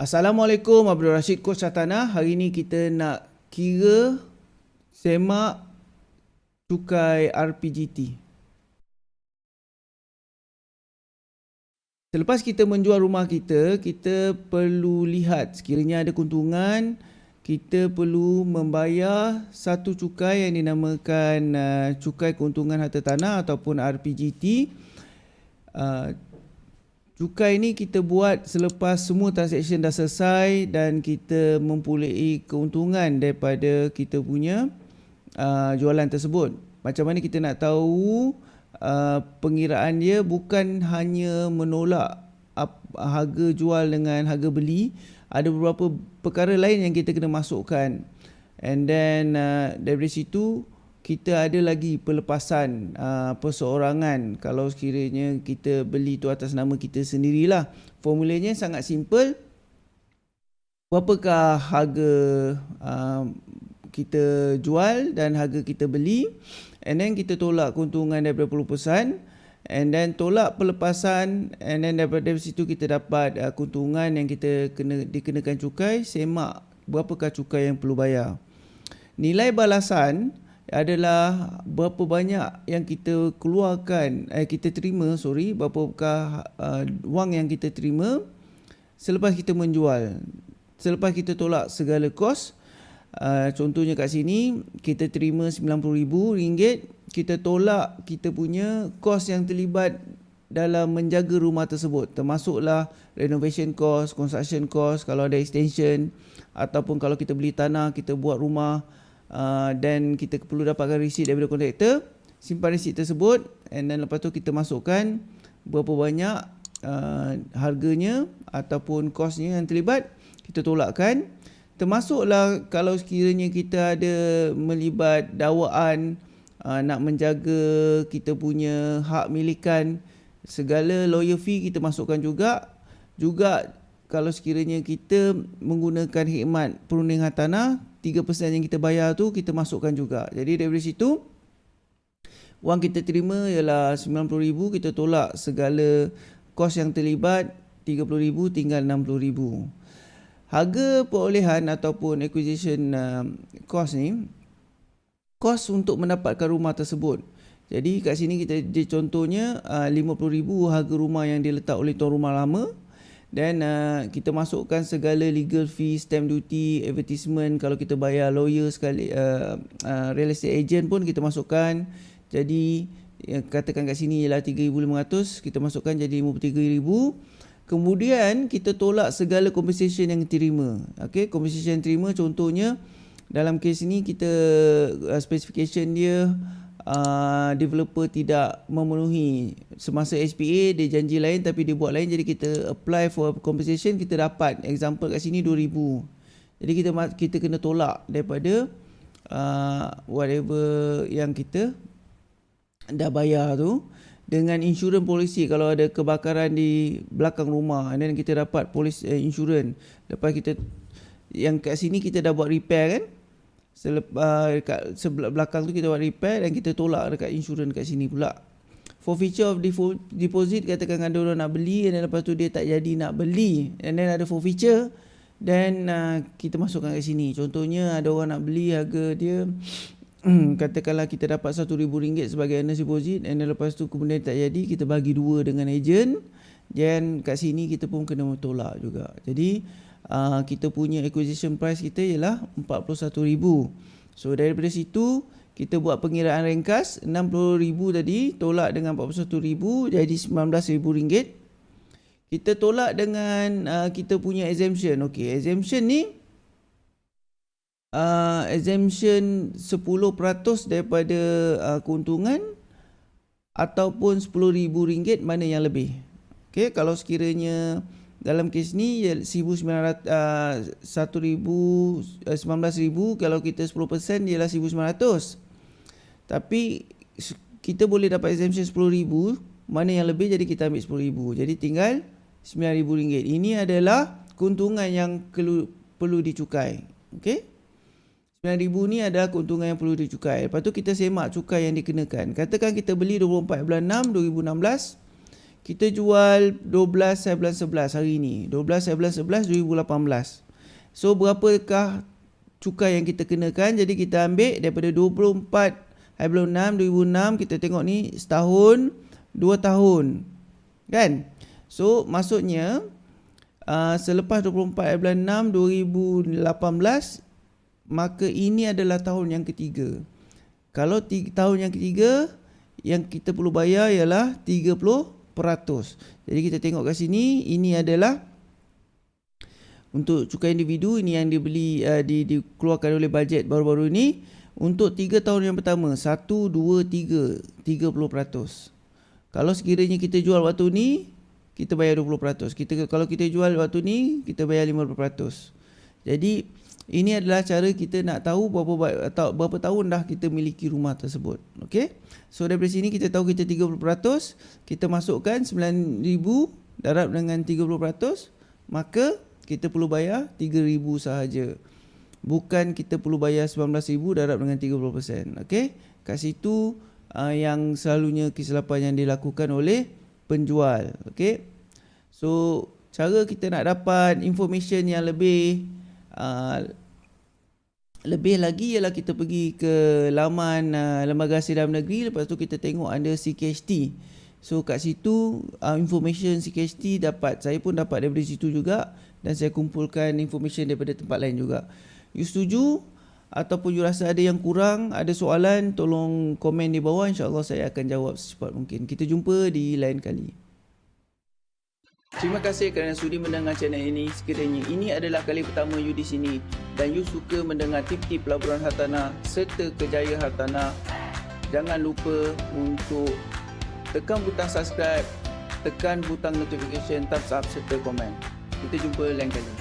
Assalamualaikum Abdul Rashid Coach Satana. Hari ini kita nak kira semak cukai RPGT. Selepas kita menjual rumah kita, kita perlu lihat sekiranya ada keuntungan, kita perlu membayar satu cukai yang dinamakan uh, cukai keuntungan harta tanah ataupun RPGT. Uh, Cukai ni kita buat selepas semua transaksi dah selesai dan kita mempunyai keuntungan daripada kita punya uh, jualan tersebut. Macam mana kita nak tahu uh, pengiraan dia bukan hanya menolak harga jual dengan harga beli. Ada beberapa perkara lain yang kita kena masukkan. And then uh, dari situ kita ada lagi pelepasan uh, perseorangan kalau sekiranya kita beli tu atas nama kita sendirilah. Formulanya sangat simple. Berapakah harga uh, kita jual dan harga kita beli and then kita tolak keuntungan daripada pelupasan and then tolak pelepasan and then daripada situ kita dapat uh, keuntungan yang kita kena dikenakan cukai semak berapakah cukai yang perlu bayar. Nilai balasan adalah berapa banyak yang kita keluarkan eh kita terima sorry berapakah uh, wang yang kita terima selepas kita menjual. Selepas kita tolak segala kos uh, contohnya kat sini kita terima RM90,000 kita tolak kita punya kos yang terlibat dalam menjaga rumah tersebut. Termasuklah renovation cost construction cost kalau ada extension ataupun kalau kita beli tanah kita buat rumah uh, dan kita perlu dapatkan receipt daripada kontraktor. Simpan receipt tersebut and then lepas tu kita masukkan berapa banyak uh, harganya ataupun kosnya yang terlibat kita tolakkan. Termasuklah kalau sekiranya kita ada melibat dakwaan uh, nak menjaga kita punya hak milikan segala lawyer fee kita masukkan juga juga kalau sekiranya kita menggunakan khidmat perundingan tanah 3% yang kita bayar tu kita masukkan juga. Jadi dari situ wang kita terima ialah 90,000 kita tolak segala kos yang terlibat 30,000 tinggal 60,000. Harga perolehan ataupun acquisition uh, cost ni kos untuk mendapatkan rumah tersebut. Jadi kat sini kita contohnya uh, 50,000 harga rumah yang diletak oleh tuan rumah lama dan uh, kita masukkan segala legal fee, stamp duty, advertisement kalau kita bayar lawyer sekali uh, uh, real estate agent pun kita masukkan. Jadi yang katakan kat sini ialah 3500, kita masukkan jadi 53000. Kemudian kita tolak segala compensation yang terima. Okey, compensation yang terima contohnya dalam kes ini kita uh, specification dia uh, developer tidak memenuhi semasa SPA dia janji lain tapi dia buat lain jadi kita apply for compensation kita dapat example kat sini 2000 jadi kita kita kena tolak daripada uh, whatever yang kita dah bayar tu dengan insurance policy. Kalau ada kebakaran di belakang rumah and then kita dapat polis uh, insurance. Lepas kita yang kat sini kita dah buat repair kan selepas dekat sebelah belakang tu kita buat repair dan kita tolak dekat insurans kat sini pula. For feature of deposit katakan ada orang nak beli dan lepas tu dia tak jadi nak beli and then ada for feature dan uh, kita masukkan kat sini. Contohnya ada orang nak beli harga dia katakanlah kita dapat RM1,000 sebagai earnest deposit and then lepas tu kemudian tak jadi kita bagi dua dengan agent dan kat sini kita pun kena tolak juga. Jadi uh, kita punya acquisition price kita ialah 41,000. So daripada situ kita buat pengiraan ringkas 60,000 tadi tolak dengan 41,000 jadi 19,000 ringgit. Kita tolak dengan uh, kita punya exemption. Okey, exemption ni uh, exemption 10% daripada uh, keuntungan ataupun 10,000 ringgit mana yang lebih. Okey, kalau sekiranya dalam kes ni 1900 uh, 1000 uh, 19000 kalau kita 10% ialah 1900 tapi kita boleh dapat exemption 10000 mana yang lebih jadi kita ambil 10000 jadi tinggal 9000 ringgit. Ini adalah keuntungan yang perlu perlu dicukai. Okey? 9000 ni adalah keuntungan yang perlu dicukai. Lepas tu kita semak cukai yang dikenakan. Katakan kita beli 24 bulan 6 2016 kita jual 12 bulan 11 hari ni. 12 bulan 11 2018. So berapakah cukai yang kita kenakan? Jadi kita ambil daripada 24 bulan 6 2006 kita tengok ni setahun, dua tahun. Kan? So maksudnya uh, selepas 24 bulan 6 2018 maka ini adalah tahun yang ketiga. Kalau tiga, tahun yang ketiga yang kita perlu bayar ialah 30%. Jadi kita tengok kat sini ini adalah untuk cukai individu ini yang dibeli uh, di, dikeluarkan oleh bajet baru-baru ini untuk 3 tahun yang pertama 1 2 3 30%. Kalau sekiranya kita jual waktu ni kita bayar 20%. Kita kalau kita jual waktu ni kita bayar 50%. Jadi ini adalah cara kita nak tahu berapa atau berapa tahun dah kita miliki rumah tersebut. Okey. So dari sini kita tahu kita 30%, kita masukkan 9000 darab dengan 30%, maka kita perlu bayar 3000 sahaja. Bukan kita perlu bayar 19000 darab dengan 30%. Okey. Kat situ uh, yang selalunya kesilapan yang dilakukan oleh penjual. Okey. So cara kita nak dapat information yang lebih uh, lebih lagi ialah kita pergi ke laman uh, Lembaga Hasil Dalam Negeri lepas tu kita tengok ada CKHT. So kat situ uh, information CKHT dapat saya pun dapat daripada situ juga dan saya kumpulkan information daripada tempat lain juga. You setuju ataupun you rasa ada yang kurang, ada soalan tolong komen di bawah insya-Allah saya akan jawab secepat mungkin. Kita jumpa di lain kali. Terima kasih kerana sudi mendengar channel ini. Sekiranya ini adalah kali pertama you di sini dan you suka mendengar tip-tip pelaburan hartanah serta kejayaan hartanah, jangan lupa untuk tekan butang subscribe, tekan butang notification, thumbs up serta komen. Kita jumpa lain kali.